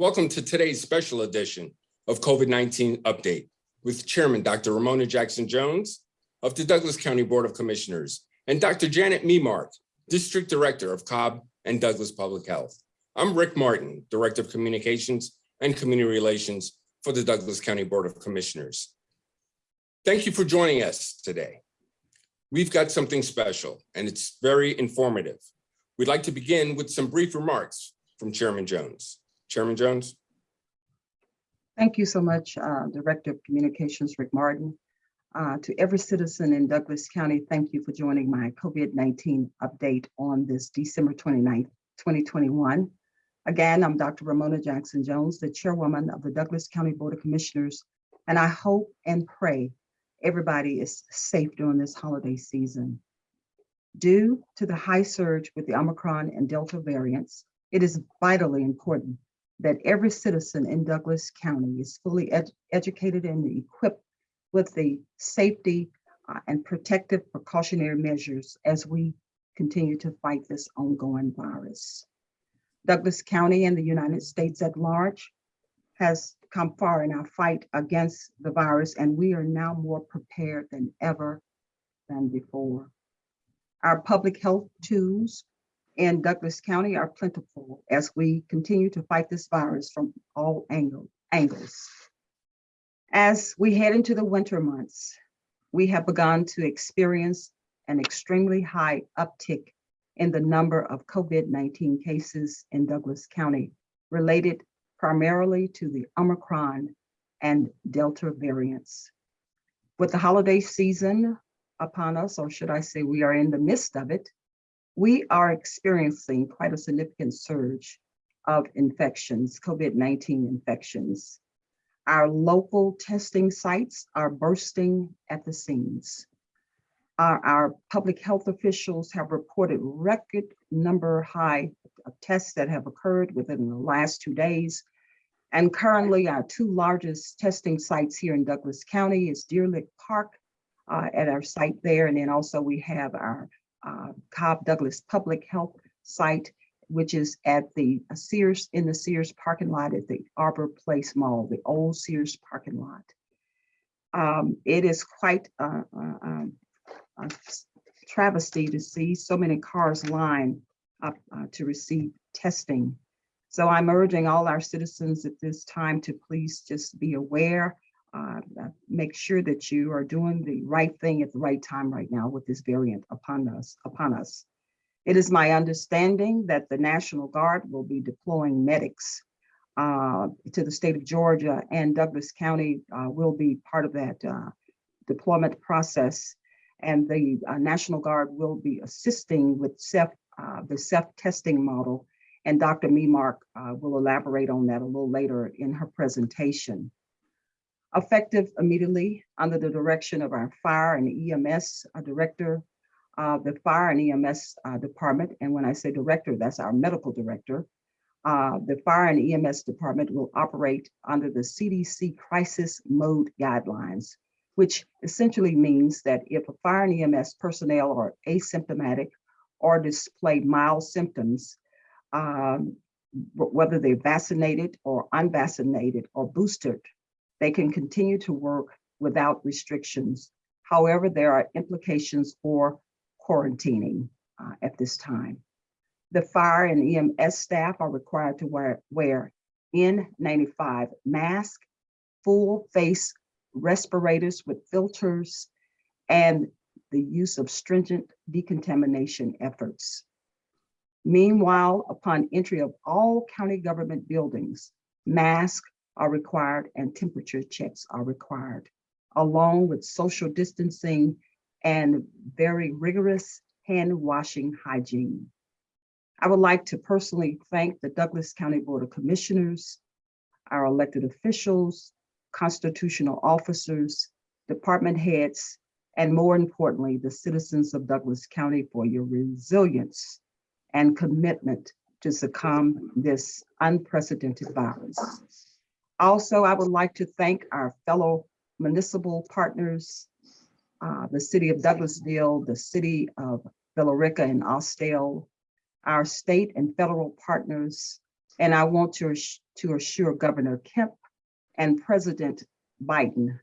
Welcome to today's special edition of COVID-19 Update with Chairman Dr. Ramona Jackson-Jones of the Douglas County Board of Commissioners and Dr. Janet Memark, District Director of Cobb and Douglas Public Health. I'm Rick Martin, Director of Communications and Community Relations for the Douglas County Board of Commissioners. Thank you for joining us today. We've got something special and it's very informative. We'd like to begin with some brief remarks from Chairman Jones. Chairman Jones. Thank you so much, uh, Director of Communications, Rick Martin. Uh, to every citizen in Douglas County, thank you for joining my COVID-19 update on this December 29th, 2021. Again, I'm Dr. Ramona Jackson Jones, the chairwoman of the Douglas County Board of Commissioners, and I hope and pray everybody is safe during this holiday season. Due to the high surge with the Omicron and Delta variants, it is vitally important that every citizen in Douglas County is fully ed educated and equipped with the safety uh, and protective precautionary measures as we continue to fight this ongoing virus. Douglas County and the United States at large has come far in our fight against the virus, and we are now more prepared than ever than before. Our public health tools in Douglas County are plentiful as we continue to fight this virus from all angle, angles. As we head into the winter months, we have begun to experience an extremely high uptick in the number of COVID-19 cases in Douglas County related primarily to the Omicron and Delta variants. With the holiday season upon us, or should I say we are in the midst of it, we are experiencing quite a significant surge of infections, COVID-19 infections. Our local testing sites are bursting at the seams. Our, our public health officials have reported record number high of tests that have occurred within the last two days. And currently our two largest testing sites here in Douglas County is Deer Lick Park uh, at our site there. And then also we have our uh, Cobb Douglas Public Health Site, which is at the Sears, in the Sears parking lot at the Arbor Place Mall, the old Sears parking lot. Um, it is quite a, a, a, travesty to see so many cars line up uh, to receive testing. So I'm urging all our citizens at this time to please just be aware uh, make sure that you are doing the right thing at the right time right now with this variant upon us. Upon us. It is my understanding that the National Guard will be deploying medics uh, to the state of Georgia and Douglas County uh, will be part of that uh, deployment process. And the uh, National Guard will be assisting with self, uh, the self-testing model. And Dr. Memark will elaborate on that a little later in her presentation effective immediately under the direction of our fire and EMS uh, director, uh, the fire and EMS uh, department. And when I say director, that's our medical director. Uh, the fire and EMS department will operate under the CDC crisis mode guidelines, which essentially means that if a fire and EMS personnel are asymptomatic or display mild symptoms, um, whether they're vaccinated or unvaccinated or boosted they can continue to work without restrictions. However, there are implications for quarantining uh, at this time. The fire and EMS staff are required to wear, wear N95 mask, full face respirators with filters, and the use of stringent decontamination efforts. Meanwhile, upon entry of all county government buildings, masks are required and temperature checks are required, along with social distancing and very rigorous hand washing hygiene. I would like to personally thank the Douglas County Board of Commissioners, our elected officials, constitutional officers, department heads, and more importantly, the citizens of Douglas County for your resilience and commitment to succumb this unprecedented virus. Also, I would like to thank our fellow municipal partners, uh, the city of Douglasville, the city of Villa Rica and Austell, our state and federal partners, And I want to, to assure Governor Kemp and President Biden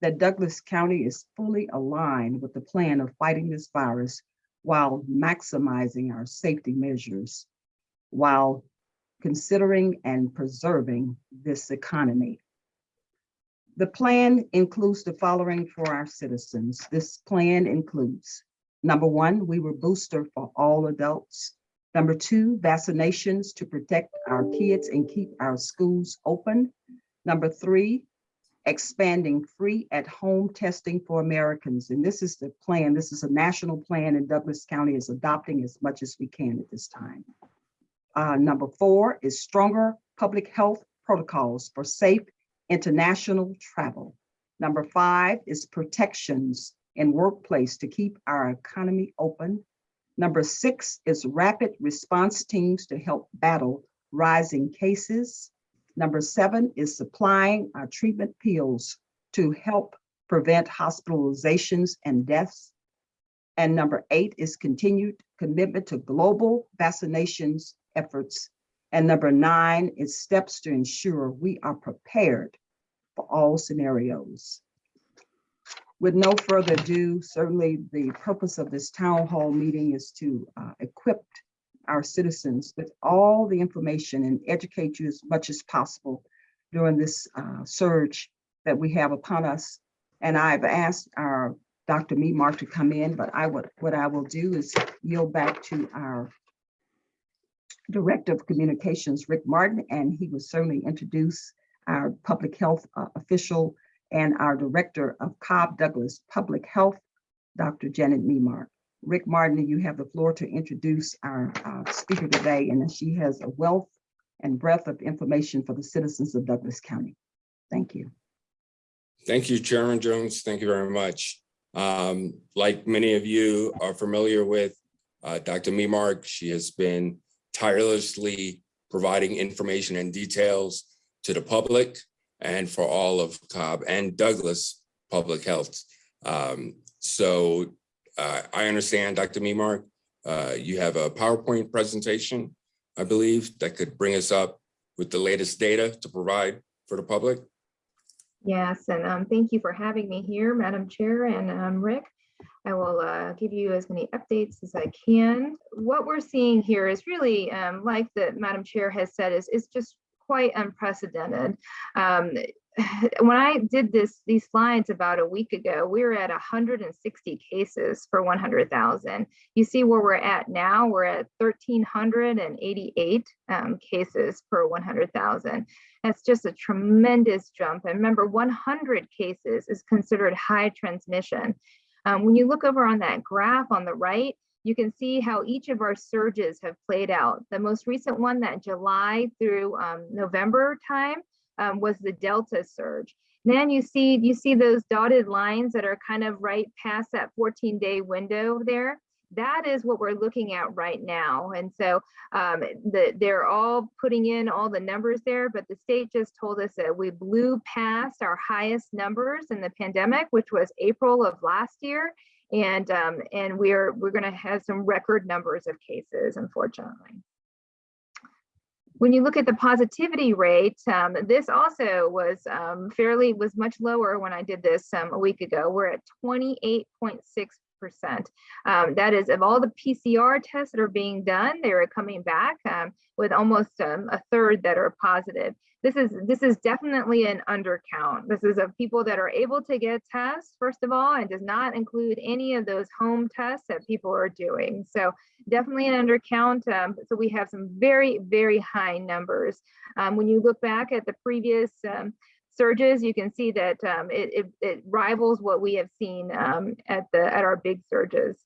that Douglas County is fully aligned with the plan of fighting this virus while maximizing our safety measures, while considering and preserving this economy. The plan includes the following for our citizens. This plan includes, number one, we will booster for all adults. Number two, vaccinations to protect our kids and keep our schools open. Number three, expanding free at-home testing for Americans. And this is the plan. This is a national plan and Douglas County is adopting as much as we can at this time. Uh, number four is stronger public health protocols for safe international travel. Number five is protections in workplace to keep our economy open. Number six is rapid response teams to help battle rising cases. Number seven is supplying our treatment pills to help prevent hospitalizations and deaths. And number eight is continued commitment to global vaccinations efforts. And number nine is steps to ensure we are prepared for all scenarios. With no further ado, certainly the purpose of this town hall meeting is to uh, equip our citizens with all the information and educate you as much as possible during this uh, surge that we have upon us. And I've asked our Dr. Memark to come in, but I would, what I will do is yield back to our Director of Communications, Rick Martin, and he will certainly introduce our public health uh, official and our Director of Cobb Douglas Public Health, Dr. Janet Memark. Rick Martin, you have the floor to introduce our uh, speaker today, and she has a wealth and breadth of information for the citizens of Douglas County. Thank you. Thank you, Chairman Jones. Thank you very much. Um, like many of you are familiar with, uh, Dr. Memark, she has been tirelessly providing information and details to the public and for all of Cobb and Douglas Public Health. Um, so uh, I understand, Dr. Memark, uh, you have a PowerPoint presentation, I believe, that could bring us up with the latest data to provide for the public. Yes, and um, thank you for having me here, Madam Chair and um, Rick. I will uh, give you as many updates as I can. What we're seeing here is really, um, like the Madam Chair has said, is, is just quite unprecedented. Um, when I did this, these slides about a week ago, we were at 160 cases for 100,000. You see where we're at now, we're at 1,388 um, cases per 100,000. That's just a tremendous jump. And remember, 100 cases is considered high transmission. Um, when you look over on that graph on the right, you can see how each of our surges have played out. The most recent one, that July through um, November time, um, was the Delta surge. And Then you see you see those dotted lines that are kind of right past that 14 day window there. That is what we're looking at right now. And so um, the, they're all putting in all the numbers there, but the state just told us that we blew past our highest numbers in the pandemic, which was April of last year. And, um, and we're, we're gonna have some record numbers of cases, unfortunately. When you look at the positivity rate, um, this also was um, fairly, was much lower when I did this um, a week ago. We're at 28.6%. Um, that is of all the PCR tests that are being done, they are coming back um, with almost um, a third that are positive. This is this is definitely an undercount. This is of people that are able to get tests, first of all, and does not include any of those home tests that people are doing. So definitely an undercount. Um, so we have some very, very high numbers. Um, when you look back at the previous um, surges, you can see that um, it, it, it, rivals what we have seen um, at the at our big surges.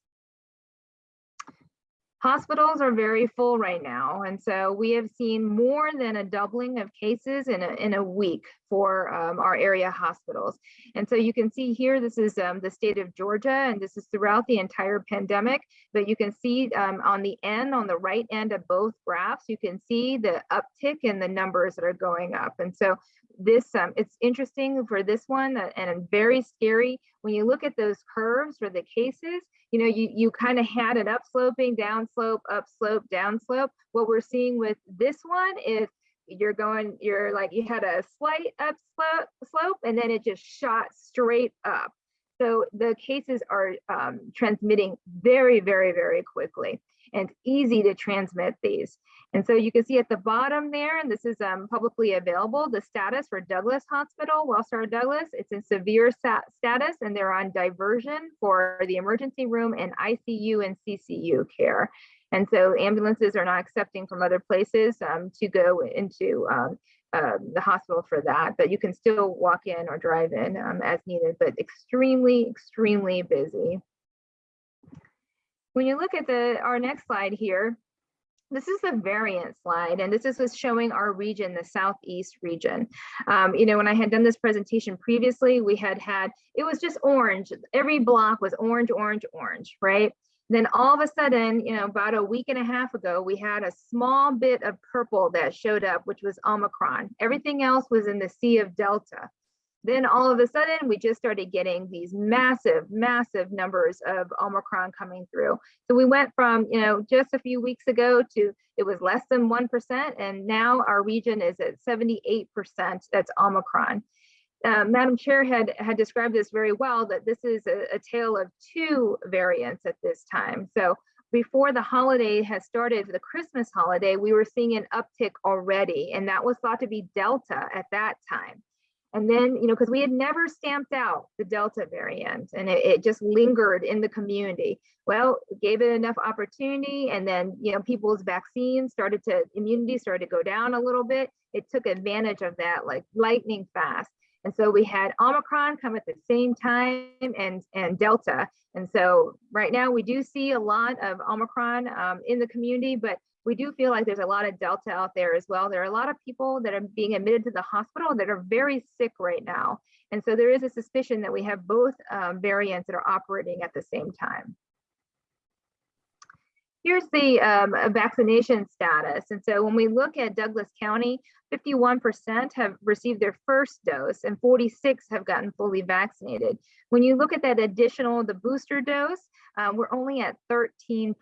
Hospitals are very full right now, and so we have seen more than a doubling of cases in a, in a week for um, our area hospitals. And so you can see here, this is um, the state of Georgia, and this is throughout the entire pandemic, but you can see um, on the end, on the right end of both graphs, you can see the uptick in the numbers that are going up. And so this um, it's interesting for this one uh, and very scary. When you look at those curves for the cases you know you you kind of had it up sloping down slope up slope down slope what we're seeing with this one is you're going, you're like, you had a slight up slope, slope and then it just shot straight up. So the cases are um, transmitting very, very, very quickly and easy to transmit these. And so you can see at the bottom there, and this is um, publicly available, the status for Douglas Hospital, Wellstar Douglas, it's in severe sta- status and they're on diversion for the emergency room and ICU and CCU care. And so ambulances are not accepting from other places um, to go into um, uh, the hospital for that, but you can still walk in or drive in um, as needed, but extremely, extremely busy. When you look at the our next slide here, this is the variant slide, and this is what's showing our region, the Southeast region. Um, you know, when I had done this presentation previously, we had had, it was just orange. Every block was orange, orange, orange, right? Then all of a sudden, you know, about a week and a half ago, we had a small bit of purple that showed up, which was Omicron. Everything else was in the sea of Delta. Then all of a sudden, we just started getting these massive, massive numbers of Omicron coming through. So we went from, you know, just a few weeks ago to it was less than 1%, and now our region is at 78% that's Omicron. Uh, Madam Chair had, had described this very well, that this is a, a tale of two variants at this time. So before the holiday has started, the Christmas holiday, we were seeing an uptick already, and that was thought to be Delta at that time. And then, you know, because we had never stamped out the Delta variant and it, it, just lingered in the community. Well, gave it enough opportunity and then, you know, people's vaccines started to, immunity started to go down a little bit. It took advantage of that like lightning fast. And so we had Omicron come at the same time and, and Delta. And so right now we do see a lot of Omicron um, in the community, but we do feel like there's a lot of Delta out there as well. There are a lot of people that are being admitted to the hospital that are very sick right now. And so there is a suspicion that we have both um, variants that are operating at the same time. Here's the um, vaccination status. And so when we look at Douglas County, 51% have received their first dose and 46 have gotten fully vaccinated. When you look at that additional, the booster dose, um, we're only at 13%.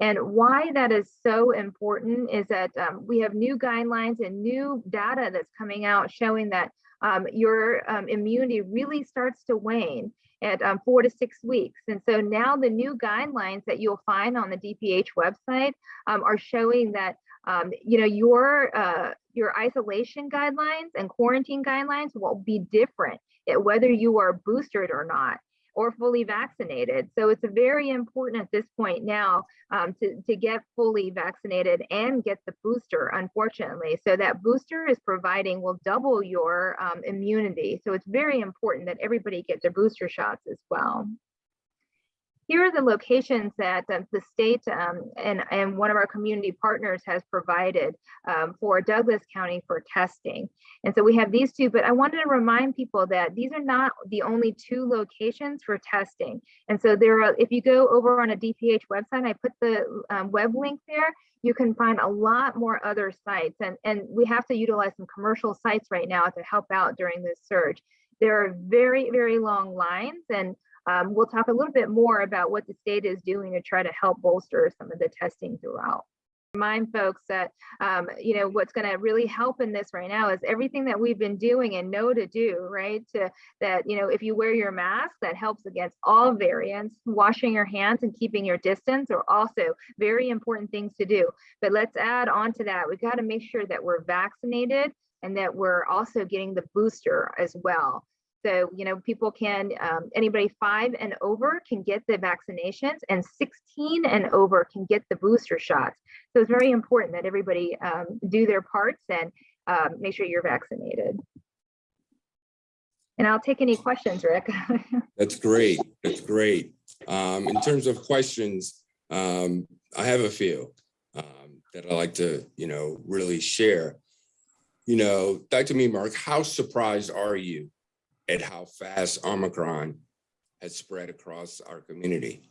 And why that is so important is that um, we have new guidelines and new data that's coming out showing that um, your um, immunity really starts to wane at um, four to six weeks. And so now the new guidelines that you'll find on the DPH website um, are showing that um, you know your uh, your isolation guidelines and quarantine guidelines will be different whether you are boosted or not or fully vaccinated. So it's very important at this point now um, to, to get fully vaccinated and get the booster, unfortunately. So that booster is providing will double your um, immunity. So it's very important that everybody get their booster shots as well here are the locations that uh, the state um, and, and one of our community partners has provided um, for Douglas County for testing. And so we have these two, but I wanted to remind people that these are not the only two locations for testing. And so there are, if you go over on a DPH website, I put the um, web link there, you can find a lot more other sites. And, and we have to utilize some commercial sites right now to help out during this surge. There are very, very long lines and um, we'll talk a little bit more about what the state is doing to try to help bolster some of the testing throughout. Remind folks that, um, you know, what's going to really help in this right now is everything that we've been doing and know to do, right? To that, you know, if you wear your mask, that helps against all variants. Washing your hands and keeping your distance are also very important things to do. But let's add on to that, we've got to make sure that we're vaccinated and that we're also getting the booster as well. So, you know, people can, um, anybody five and over can get the vaccinations and 16 and over can get the booster shots. So it's very important that everybody um, do their parts and um, make sure you're vaccinated. And I'll take any questions, Rick. That's great. That's great. Um, in terms of questions, um, I have a few um, that I like to, you know, really share. You know, Dr. Memark, how surprised are you at how fast Omicron has spread across our community.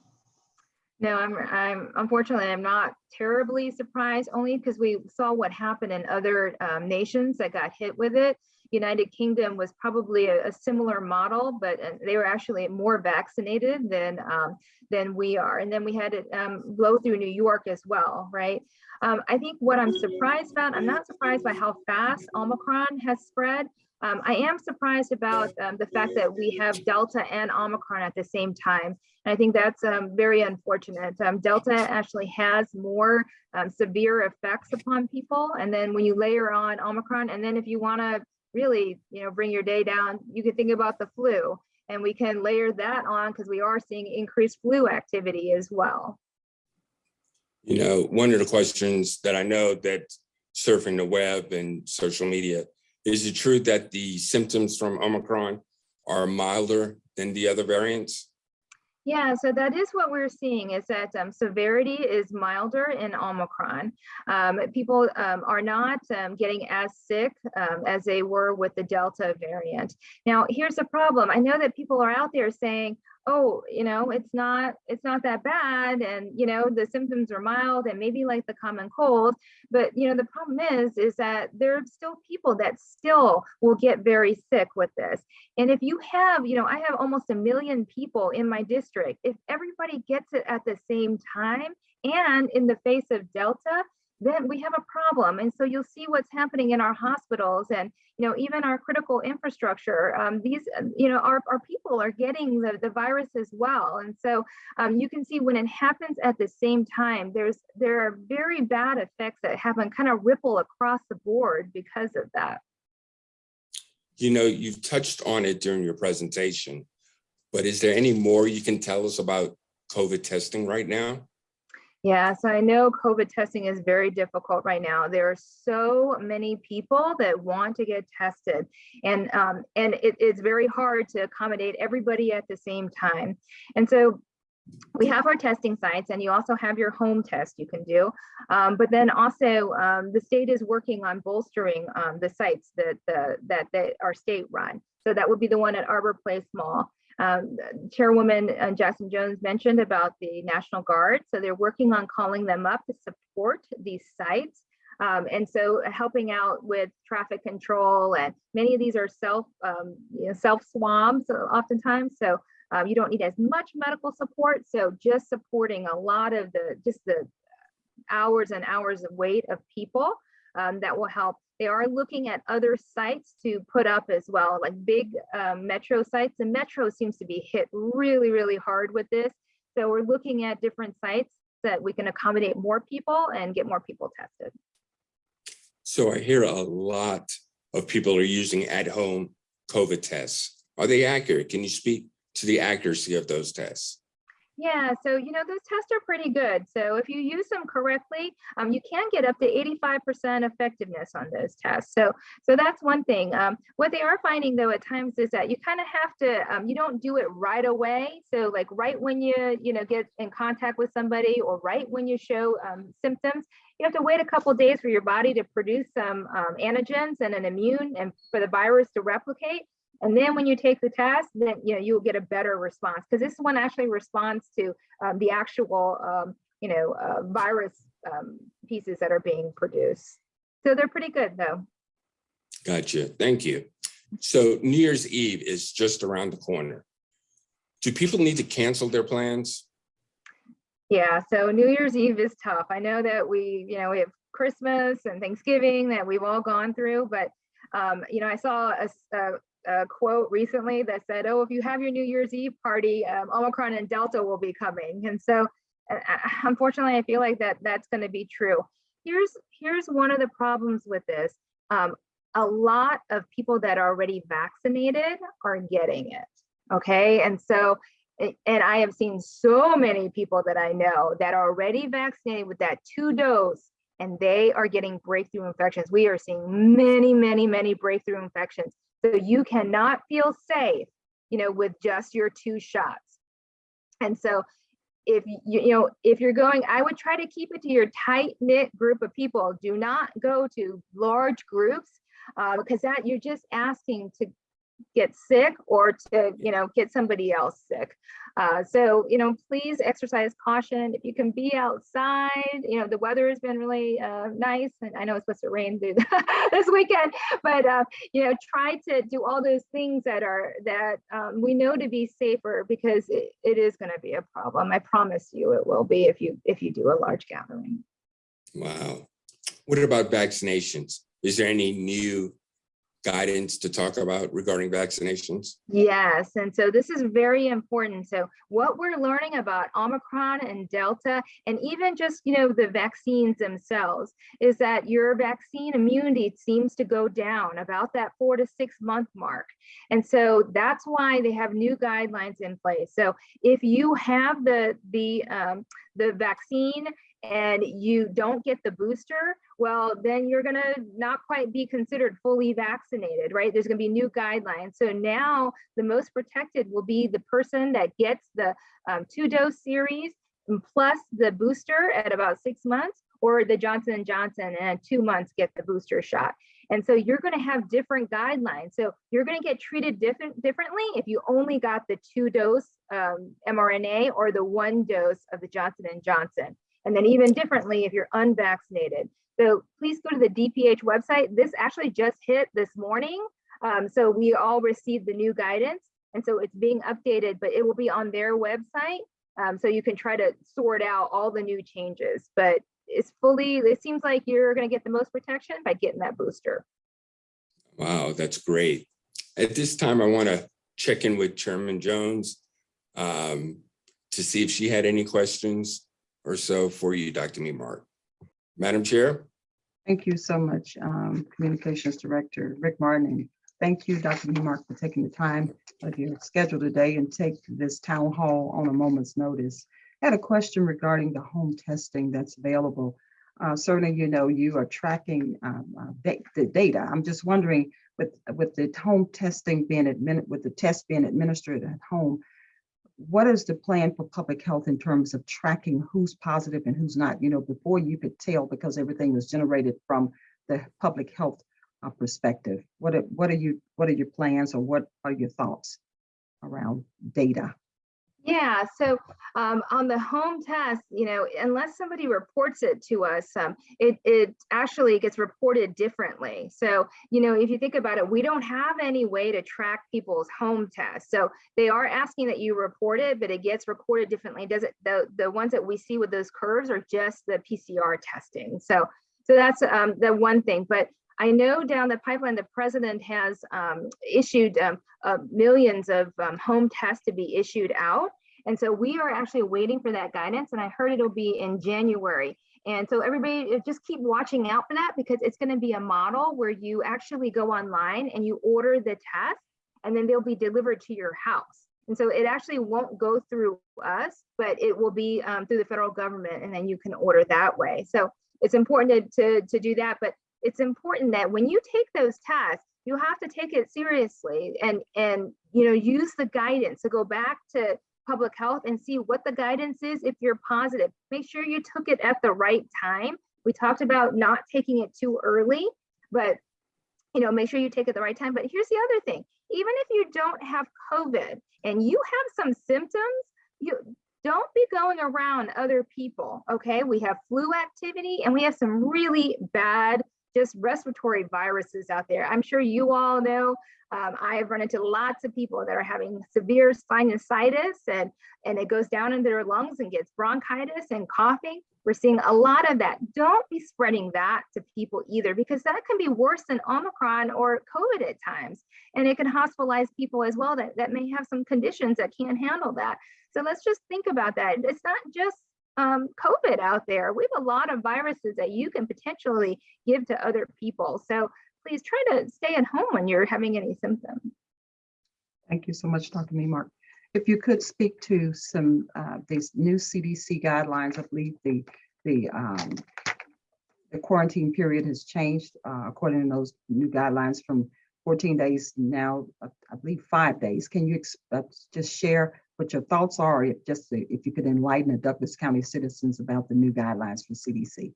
No, I'm, I'm unfortunately, I'm not terribly surprised only because we saw what happened in other um, nations that got hit with it. United Kingdom was probably a, a similar model, but uh, they were actually more vaccinated than um, than we are. And then we had it um, blow through New York as well, right? Um, I think what I'm surprised about, I'm not surprised by how fast Omicron has spread. Um, I am surprised about um, the fact that we have Delta and Omicron at the same time. And I think that's um, very unfortunate. Um, Delta actually has more um, severe effects upon people. And then when you layer on Omicron, and then if you want to really, you know, bring your day down, you can think about the flu. And we can layer that on because we are seeing increased flu activity as well. You know, one of the questions that I know that surfing the web and social media, is it true that the symptoms from Omicron are milder than the other variants? Yeah, so that is what we're seeing is that um, severity is milder in Omicron. Um, people um, are not um, getting as sick um, as they were with the Delta variant. Now, here's the problem. I know that people are out there saying, oh, you know, it's not, it's not that bad. And, you know, the symptoms are mild and maybe like the common cold. But, you know, the problem is, is that there are still people that still will get very sick with this. And if you have, you know, I have almost a million people in my district, if everybody gets it at the same time and in the face of Delta, then we have a problem. And so you'll see what's happening in our hospitals and, you know, even our critical infrastructure. Um, these, you know, our, our people are getting the, the virus as well. And so um, you can see when it happens at the same time, there's there are very bad effects that happen kind of ripple across the board because of that. You know, you've touched on it during your presentation, but is there any more you can tell us about COVID testing right now? Yeah, so I know COVID testing is very difficult right now. There are so many people that want to get tested, and um, and it, it's very hard to accommodate everybody at the same time. And so we have our testing sites, and you also have your home test you can do. Um, but then also, um, the state is working on bolstering um, the sites that the that that our state run. So that would be the one at Arbor Place Mall. Um, Chairwoman uh, Jackson Jones mentioned about the National Guard. So they're working on calling them up to support these sites. Um, and so helping out with traffic control and many of these are self um, you know, self swabs oftentimes. So um, you don't need as much medical support. So just supporting a lot of the just the hours and hours of wait of people um, that will help. They are looking at other sites to put up as well, like big um, metro sites. And metro seems to be hit really, really hard with this. So we're looking at different sites that we can accommodate more people and get more people tested. So I hear a lot of people are using at-home COVID tests. Are they accurate? Can you speak to the accuracy of those tests? Yeah, so you know, those tests are pretty good. So if you use them correctly, um, you can get up to 85% effectiveness on those tests. So so that's one thing. Um, what they are finding though at times is that you kind of have to, um, you don't do it right away. So like right when you, you know, get in contact with somebody or right when you show um, symptoms, you have to wait a couple days for your body to produce some um, antigens and an immune and for the virus to replicate. And then when you take the test, then you know you'll get a better response because this one actually responds to um, the actual um, you know uh, virus um, pieces that are being produced. So they're pretty good though. Gotcha. Thank you. So New Year's Eve is just around the corner. Do people need to cancel their plans? Yeah, so New Year's Eve is tough. I know that we, you know, we have Christmas and Thanksgiving that we've all gone through, but um, you know, I saw a, a, a, quote recently that said, "Oh, if you have your New Year's Eve party, um, Omicron and Delta will be coming." And so, uh, unfortunately, I feel like that that's going to be true. Here's here's one of the problems with this. Um, a lot of people that are already vaccinated are getting it. Okay, and so and I have seen so many people that I know that are already vaccinated with that two dose and they are getting breakthrough infections. We are seeing many, many, many breakthrough infections. So you cannot feel safe, you know, with just your two shots. And so if you, you know, if you're going, I would try to keep it to your tight knit group of people. Do not go to large groups uh, because that you're just asking to get sick or to, you know, get somebody else sick. Uh, so, you know, please exercise caution. If you can be outside, you know, the weather has been really uh, nice and I know it's supposed to rain through this weekend, but, uh, you know, try to do all those things that are, that um, we know to be safer because it, it is going to be a problem. I promise you it will be if you, if you do a large gathering. Wow. What about vaccinations? Is there any new guidance to talk about regarding vaccinations? Yes, and so this is very important. So what we're learning about Omicron and Delta, and even just, you know, the vaccines themselves, is that your vaccine immunity seems to go down about that four to six month mark. And so that's why they have new guidelines in place. So if you have the, the, um, the vaccine and you don't get the booster, well, then you're going to not quite be considered fully vaccinated, right? There's going to be new guidelines. So now the most protected will be the person that gets the um, two dose series plus the booster at about six months or the Johnson & Johnson and two months get the booster shot. And so you're going to have different guidelines. So you're going to get treated different differently if you only got the two dose um, mRNA or the one dose of the Johnson & Johnson and then even differently if you're unvaccinated. So please go to the DPH website. This actually just hit this morning. Um, so we all received the new guidance and so it's being updated, but it will be on their website. Um, so you can try to sort out all the new changes, but it's fully, it seems like you're gonna get the most protection by getting that booster. Wow, that's great. At this time, I want to check in with Chairman Jones um, to see if she had any questions or so for you, Dr. Memark. Madam Chair? Thank you so much, um, Communications Director Rick Martin. Thank you, Dr. Memark, for taking the time of your schedule today and take this town hall on a moment's notice. I had a question regarding the home testing that's available. Uh, certainly, you know, you are tracking um, uh, the data. I'm just wondering with, with the home testing being admitted, with the test being administered at home, what is the plan for public health in terms of tracking who's positive and who's not? You know, before you could tell because everything was generated from the public health uh, perspective. What are, what are you what are your plans or what are your thoughts around data? Yeah, so um, on the home test, you know, unless somebody reports it to us, um, it, it actually gets reported differently. So, you know, if you think about it, we don't have any way to track people's home tests. So they are asking that you report it, but it gets reported differently. Does it, the, the ones that we see with those curves are just the PCR testing. So, so that's um, the one thing, but I know down the pipeline, the president has um, issued um, uh, millions of um, home tests to be issued out. And so we are actually waiting for that guidance. And I heard it'll be in January. And so everybody just keep watching out for that because it's going to be a model where you actually go online and you order the test and then they'll be delivered to your house. And so it actually won't go through us, but it will be um, through the federal government and then you can order that way. So it's important to, to, to do that. But it's important that when you take those tests, you have to take it seriously and and you know use the guidance to go back to public health and see what the guidance is if you're positive. Make sure you took it at the right time. We talked about not taking it too early, but you know, make sure you take it the right time. But here's the other thing, even if you don't have COVID and you have some symptoms, you don't be going around other people, okay? We have flu activity and we have some really bad just respiratory viruses out there. I'm sure you all know, um, I have run into lots of people that are having severe sinusitis and, and it goes down into their lungs and gets bronchitis and coughing. We're seeing a lot of that. Don't be spreading that to people either, because that can be worse than Omicron or COVID at times. And it can hospitalize people as well that, that may have some conditions that can't handle that. So let's just think about that. It's not just um, COVID out there. We have a lot of viruses that you can potentially give to other people. So please try to stay at home when you're having any symptoms. Thank you so much, Dr. Memark. If you could speak to some uh, these new CDC guidelines, I believe the the um, the quarantine period has changed uh, according to those new guidelines from 14 days now, I believe five days. Can you uh, just share what your thoughts are, just if you could enlighten the Douglas County citizens about the new guidelines for CDC?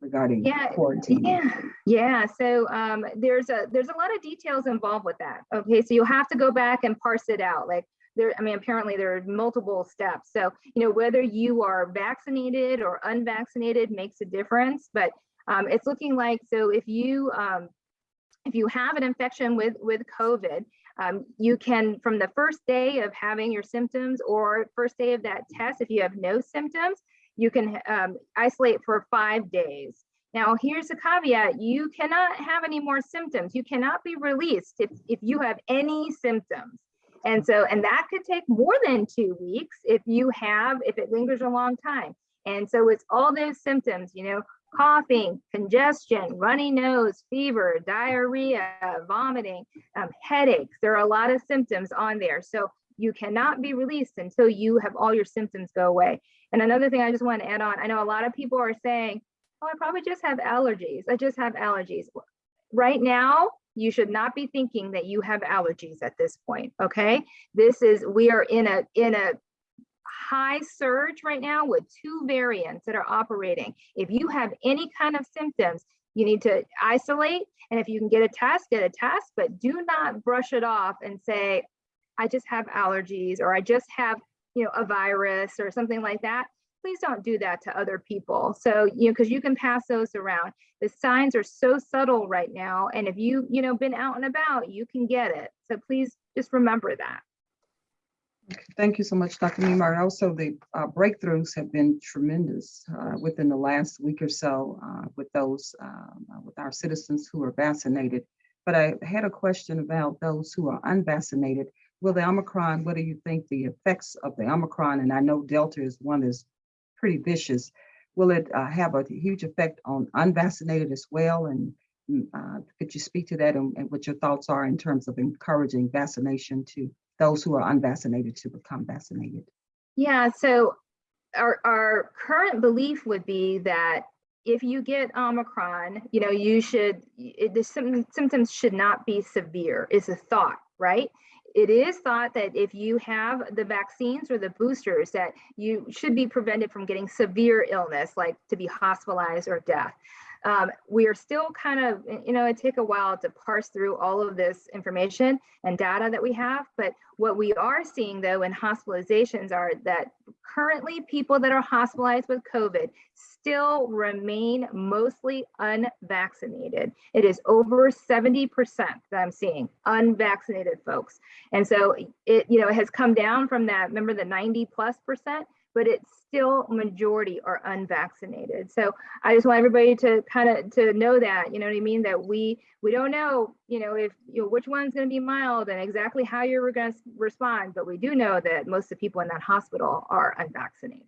regarding Yeah, quarantine? Yeah, yeah. So um, there's a there's a lot of details involved with that. Okay, so you'll have to go back and parse it out. Like there, I mean, apparently there are multiple steps. So you know whether you are vaccinated or unvaccinated makes a difference. But um, it's looking like so if you um, if you have an infection with with COVID, um, you can from the first day of having your symptoms or first day of that test, if you have no symptoms, you can um, isolate for five days. Now, here's a caveat. You cannot have any more symptoms. You cannot be released if, if you have any symptoms. And so, and that could take more than two weeks if you have, if it lingers a long time. And so it's all those symptoms, you know, coughing, congestion, runny nose, fever, diarrhea, vomiting, um, headaches. There are a lot of symptoms on there. So you cannot be released until you have all your symptoms go away. And another thing I just want to add on, I know a lot of people are saying, oh, I probably just have allergies. I just have allergies. Right now, you should not be thinking that you have allergies at this point, okay? This is, we are in a, in a high surge right now with two variants that are operating. If you have any kind of symptoms, you need to isolate. And if you can get a test, get a test, but do not brush it off and say, I just have allergies or I just have, you know, a virus or something like that. Please don't do that to other people. So, you know, because you can pass those around. The signs are so subtle right now. And if you, you know, been out and about, you can get it. So please just remember that. Thank you so much, Dr. Memark. Also, the uh, breakthroughs have been tremendous uh, within the last week or so uh, with those, um, uh, with our citizens who are vaccinated. But I had a question about those who are unvaccinated. Will the Omicron, what do you think the effects of the Omicron, and I know Delta is one that's pretty vicious, will it uh, have a huge effect on unvaccinated as well? And mm, uh, could you speak to that and, and what your thoughts are in terms of encouraging vaccination to those who are unvaccinated to become vaccinated? Yeah, so our, our current belief would be that if you get Omicron, you know, you should, it, the sym- symptoms should not be severe, is a thought, right? It is thought that if you have the vaccines or the boosters, that you should be prevented from getting severe illness, like to be hospitalized or death. Um, we are still kind of, you know, it take a while to parse through all of this information and data that we have. But what we are seeing though in hospitalizations are that currently people that are hospitalized with COVID still remain mostly unvaccinated. It is over 70% that I'm seeing unvaccinated folks. And so it, you know, it has come down from that, remember the 90 plus percent, but it's still majority are unvaccinated. So I just want everybody to kind of to know that, you know what I mean, that we we don't know, you know, if you know which one's going to be mild and exactly how you're going to respond, but we do know that most of the people in that hospital are unvaccinated.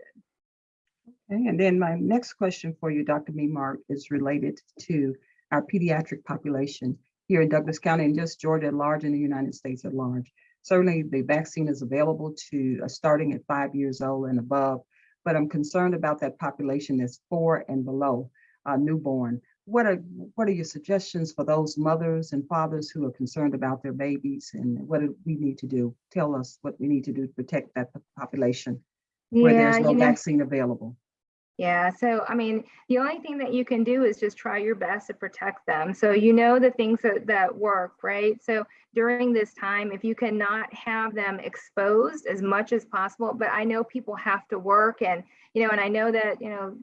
Okay, and then my next question for you, Dr. Memark, is related to our pediatric population here in Douglas County and just Georgia at large and the United States at large. Certainly, the vaccine is available to uh, starting at five years old and above, but I'm concerned about that population that's four and below uh, newborn. What are what are your suggestions for those mothers and fathers who are concerned about their babies and what do we need to do? Tell us what we need to do to protect that population where there's no you know, vaccine available. Yeah, so I mean, the only thing that you can do is just try your best to protect them. So you know the things that, that work, right? So during this time, if you cannot have them exposed as much as possible, but I know people have to work and, you know, and I know that, you know,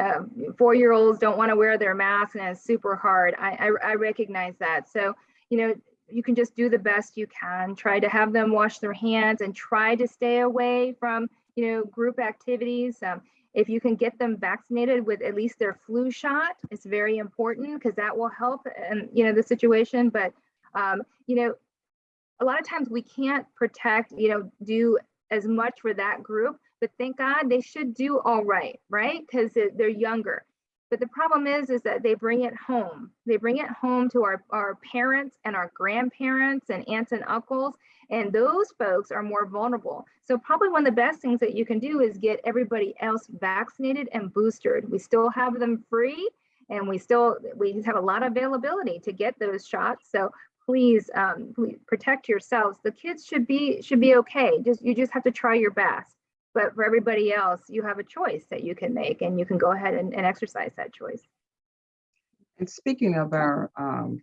uh, four-year-olds don't want to wear their mask and it's super hard. I, I, I recognize that. So, you know, you can just do the best you can. Try to have them wash their hands and try to stay away from, you know, group activities. Um, if you can get them vaccinated with at least their flu shot, it's very important because that will help and you know the situation. But um, you know, a lot of times we can't protect, you know, do as much for that group. But thank God they should do all right, right? Because they're younger. But the problem is, is that they bring it home. They bring it home to our, our parents and our grandparents and aunts and uncles. And those folks are more vulnerable. So probably one of the best things that you can do is get everybody else vaccinated and boosted. We still have them free and we still, we have a lot of availability to get those shots. So please, um, please protect yourselves. The kids should be, should be okay. Just, you just have to try your best. But for everybody else, you have a choice that you can make and you can go ahead and, and exercise that choice. And speaking of our um,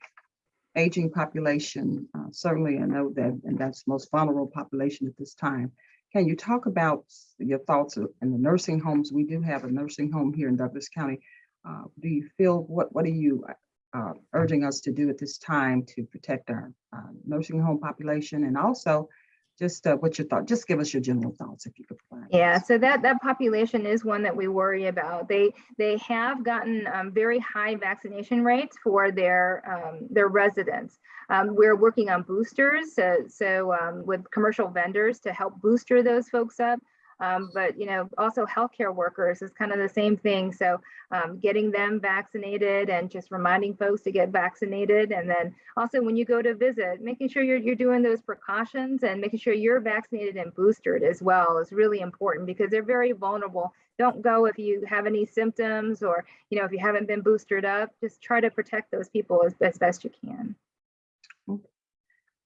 aging population, uh, certainly I know that, and that's the most vulnerable population at this time. Can you talk about your thoughts in the nursing homes? We do have a nursing home here in Douglas County. Uh, Do you feel, what, what are you uh, urging us to do at this time to protect our uh, nursing home population? And also, just uh, what's your thought, just give us your general thoughts if you could provide. Yeah, so that that population is one that we worry about. They they have gotten um, very high vaccination rates for their um, their residents. Um, we're working on boosters, so, so um, with commercial vendors to help booster those folks up. Um, but you know, also healthcare workers is kind of the same thing. So um, getting them vaccinated and just reminding folks to get vaccinated, and then also when you go to visit, making sure you're you're doing those precautions and making sure you're vaccinated and boosted as well is really important because they're very vulnerable. Don't go if you have any symptoms or you know if you haven't been boosted up. Just try to protect those people as, as best you can.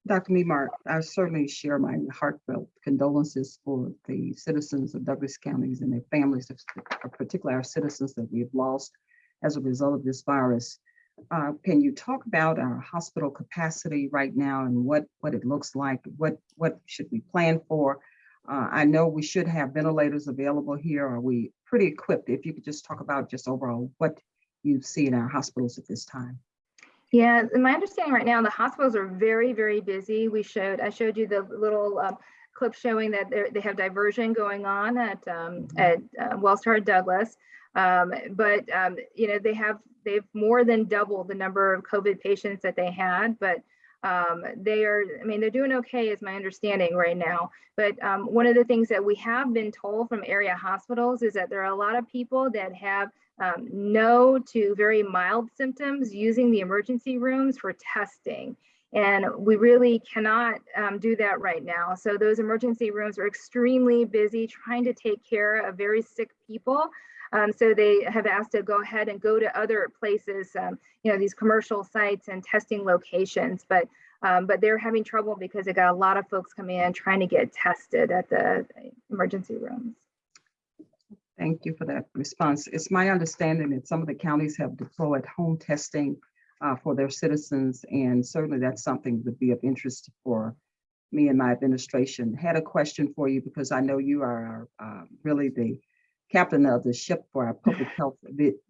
Dr. Memark, I certainly share my heartfelt condolences for the citizens of Douglas counties and their families, particularly our citizens that we've lost as a result of this virus. Uh, Can you talk about our hospital capacity right now and what, what it looks like? What, what should we plan for? Uh, I know we should have ventilators available here. Are we pretty equipped? If you could just talk about just overall what you see in our hospitals at this time. Yeah, in my understanding right now, the hospitals are very, very busy. We showed, I showed you the little um, clip showing that they're- have diversion going on at um, at uh, Wellstar Douglas. Um, but um, you know, they have they've more than doubled the number of COVID patients that they had, but um, they are, I mean, they're doing okay is my understanding right now. But um, one of the things that we have been told from area hospitals is that there are a lot of people that have um, no to very mild symptoms using the emergency rooms for testing. And we really cannot um, do that right now. So those emergency rooms are extremely busy trying to take care of very sick people. Um, so they have asked to go ahead and go to other places, um, you know, these commercial sites and testing locations. But um, but they're having trouble because they got a lot of folks coming in trying to get tested at the emergency rooms. Thank you for that response. It's my understanding that some of the counties have deployed home testing uh, for their citizens, and certainly that's something that would be of interest for me and my administration. Had a question for you because I know you are uh, really the captain of the ship for our public health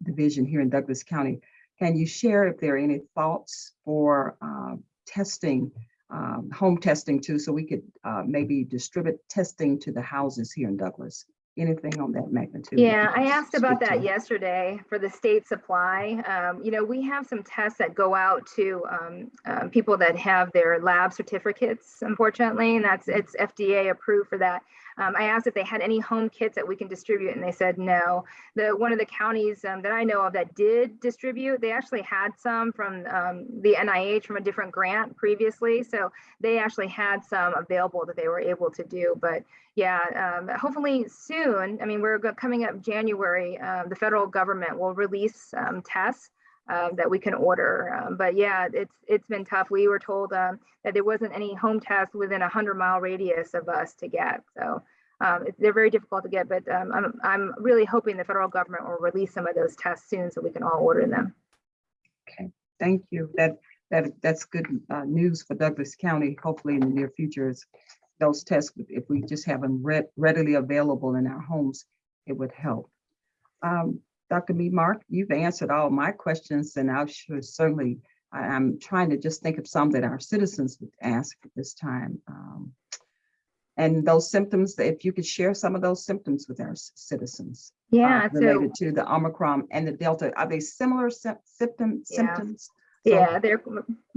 division here in Douglas County. Can you share if there are any thoughts for uh, testing, um, home testing too, so we could uh, maybe distribute testing to the houses here in Douglas? Anything on that magnitude? Yeah, I asked about that to? yesterday for the state supply. Um, you know, we have some tests that go out to um, um, people that have their lab certificates, unfortunately, and that's it's FDA approved for that. Um, I asked if they had any home kits that we can distribute, and they said no. The one of the counties um, that I know of that did distribute, they actually had some from um, the NIH from a different grant previously, so they actually had some available that they were able to do. But yeah, um, hopefully soon. I mean, we're coming up January. Uh, the federal government will release um, tests uh, that we can order. Um, but yeah, it's it's been tough. We were told um, that there wasn't any home test within a hundred mile radius of us to get. So um, it- they're very difficult to get. But um, I'm I'm really hoping the federal government will release some of those tests soon so we can all order them. Okay, thank you. That, that, that's good uh, news for Douglas County. Hopefully in the near future, is those tests, if we just have them rea- readily available in our homes, it would help. Um, Dr. Memark, you've answered all my questions and I should certainly, I'm trying to just think of some that our citizens would ask at this time. Um, And those symptoms, if you could share some of those symptoms with our citizens. uh, Yeah. So Related to the Omicron and the Delta, are they similar sym- symptom, Yeah. symptoms? So- Yeah, they're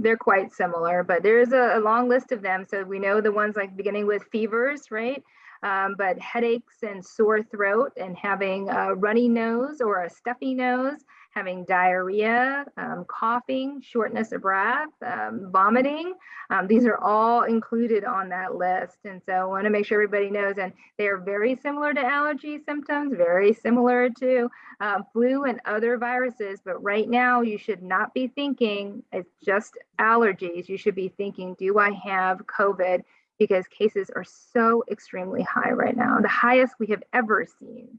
they're quite similar, but there's a, a long list of them. So we know the ones like beginning with fevers, right? Um, but headaches and sore throat and having a runny nose or a stuffy nose, having diarrhea, um, coughing, shortness of breath, um, vomiting. Um, these are all included on that list. And so I want to make sure everybody knows, and they are very similar to allergy symptoms, very similar to um, flu and other viruses, but right now you should not be thinking it's just allergies. You should be thinking, do I have COVID? Because cases are so extremely high right now, the highest we have ever seen.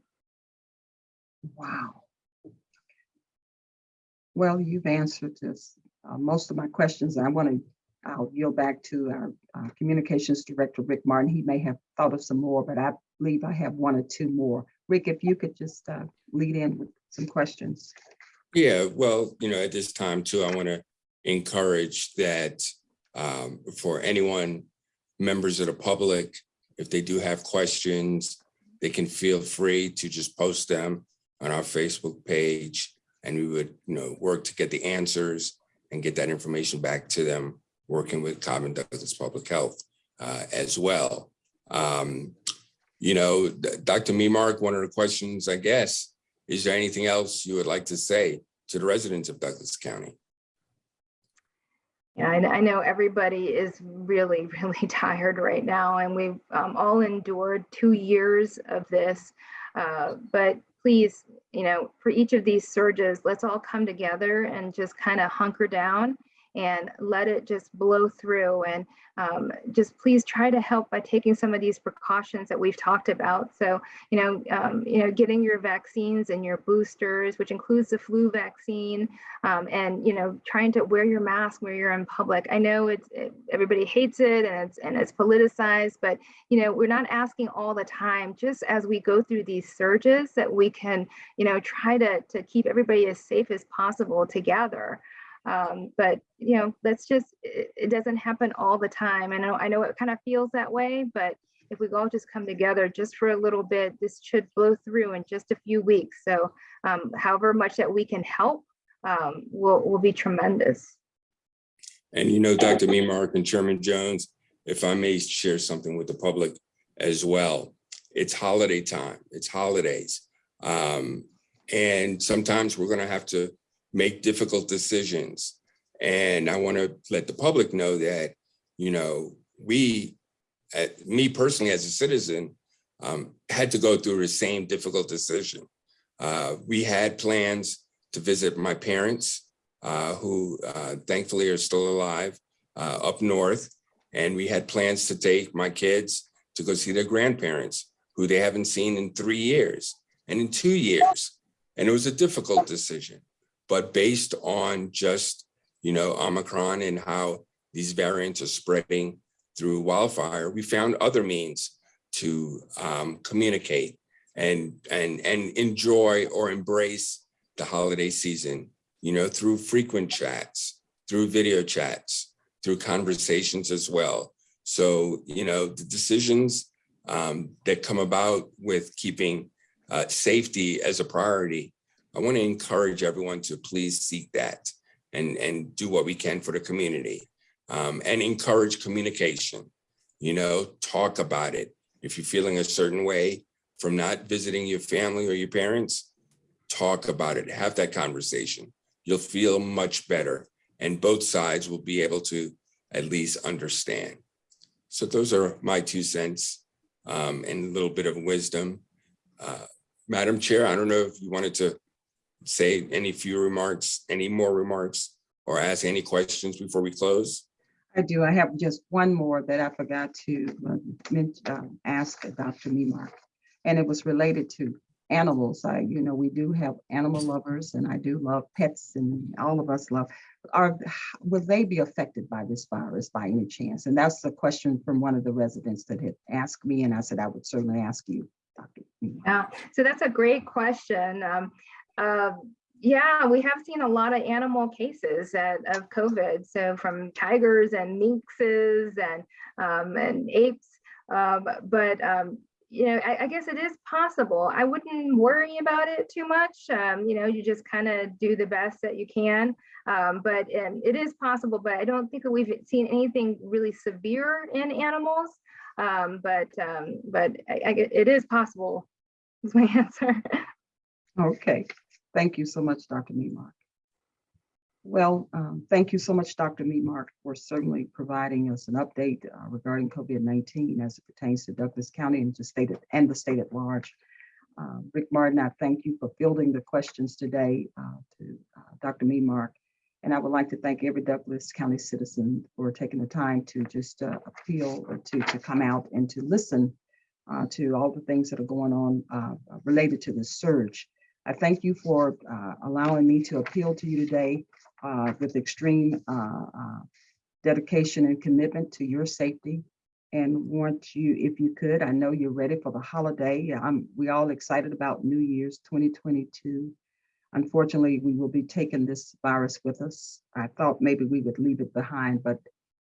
Wow. Well, you've answered this, uh, most of my questions. I want to, I'll yield back to our uh, Communications Director, Rick Martin. He may have thought of some more, but I believe I have one or two more. Rick, if you could just uh, lead in with some questions. Yeah, well, you know, at this time too, I want to encourage that um, for anyone, members of the public, if they do have questions, they can feel free to just post them on our Facebook page. And we would, you know, work to get the answers and get that information back to them, working with Cobb and Douglas Public Health uh, as well. Um, You know, Dr. Memark, one of the questions, I guess, is there anything else you would like to say to the residents of Douglas County? Yeah, I, know everybody is really, really tired right now, and we've um, all endured two years of this. Uh, but please, you know, for each of these surges, let's all come together and just kind of hunker down and let it just blow through. And um, just please try to help by taking some of these precautions that we've talked about. So, you know, um, you know, getting your vaccines and your boosters, which includes the flu vaccine, um, and you know, trying to wear your mask where you're in public. I know it's it, everybody hates it and it's and it's politicized, but you know, we're not asking all the time. Just as we go through these surges, that we can, you know, try to to keep everybody as safe as possible together. Um, but you know, let's just it, it doesn't happen all the time. I know I know it kind of feels that way, but if we all just come together just for a little bit, this should blow through in just a few weeks. So um, however much that we can help um, will, will be tremendous. And you know, Dr. Memark and Chairman Jones, if I may share something with the public as well, it's holiday time, it's holidays. Um, and sometimes we're gonna have to make difficult decisions. And I wanna let the public know that, you know, we, uh, me personally as a citizen, um, had to go through the same difficult decision. Uh, we had plans to visit my parents uh, who uh, thankfully are still alive uh, up north. And we had plans to take my kids to go see their grandparents who they haven't seen in three years and in two years. And it was a difficult decision, but based on just, you know, Omicron and how these variants are spreading through wildfire, we found other means to um, communicate and, and, and enjoy or embrace the holiday season you know, through frequent chats, through video chats, through conversations as well. So, you know, the decisions um, that come about with keeping uh, safety as a priority, I want to encourage everyone to please seek that and, and do what we can for the community um, and encourage communication, you know, talk about it. If you're feeling a certain way from not visiting your family or your parents, talk about it, have that conversation you'll feel much better and both sides will be able to at least understand. So those are my two cents um, and a little bit of wisdom. Uh, Madam Chair, I don't know if you wanted to say any few remarks, any more remarks or ask any questions before we close. I do. I have just one more that I forgot to uh, uh, ask Dr. Memark. And it was related to animals. I, you know, we do have animal lovers and I do love pets and all of us love. Are, will they be affected by this virus by any chance? And that's a question from one of the residents that had asked me and I said, I would certainly ask you, Dr. Memark. Yeah, so that's a great question. Um, uh, yeah, we have seen a lot of animal cases of COVID. So from tigers and minxes and um, and apes. Um, but um, you know, I, I, guess it is possible. I wouldn't worry about it too much. Um, you know, you just kind of do the best that you can. Um, but um, it is possible, but I don't think that we've seen anything really severe in animals. Um, but um, but I, I, it is possible is my answer. Okay, thank you so much, Dr. Memark. Well, um, thank you so much, Dr. Memark, for certainly providing us an update uh, regarding COVID-19 as it pertains to Douglas County and the state at- and the state at large. Uh, Rick Martin, I thank you for fielding the questions today uh, to uh, Dr. Memark. And I would like to thank every Douglas County citizen for taking the time to just uh, appeal or to, to come out and to listen uh, to all the things that are going on related to the surge. I thank you for uh, allowing me to appeal to you today uh, with extreme uh, uh, dedication and commitment to your safety. And want you, if you could, I know you're ready for the holiday. I'm, we all excited about New Year's 2022. Unfortunately, we will be taking this virus with us. I thought maybe we would leave it behind, but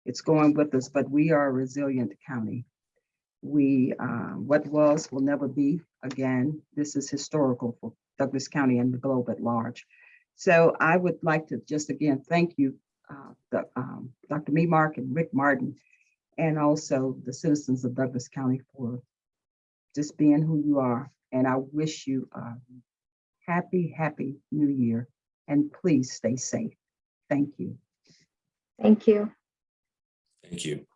it's going with us, but we are a resilient county. We, uh, what was will never be again. This is historical for Douglas County and the globe at large. So I would like to just again, thank you, uh, the, um, Dr. Memark and Rick Martin, and also the citizens of Douglas County for just being who you are. And I wish you a happy, happy new year. And please stay safe. Thank you. Thank you. Thank you.